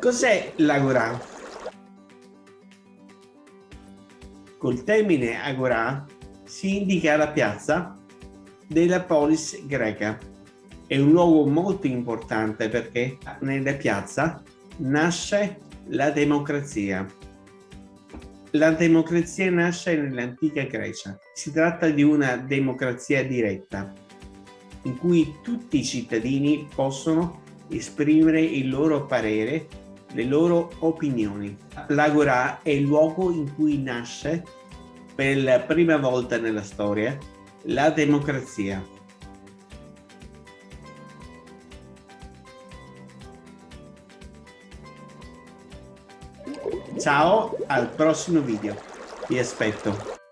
Cos'è l'agorà? Col termine agorà si indica la piazza della polis greca. È un luogo molto importante perché nella piazza nasce la democrazia. La democrazia nasce nell'antica Grecia. Si tratta di una democrazia diretta, in cui tutti i cittadini possono esprimere il loro parere, le loro opinioni. L'Agora è il luogo in cui nasce per la prima volta nella storia la democrazia. Ciao, al prossimo video. Vi aspetto.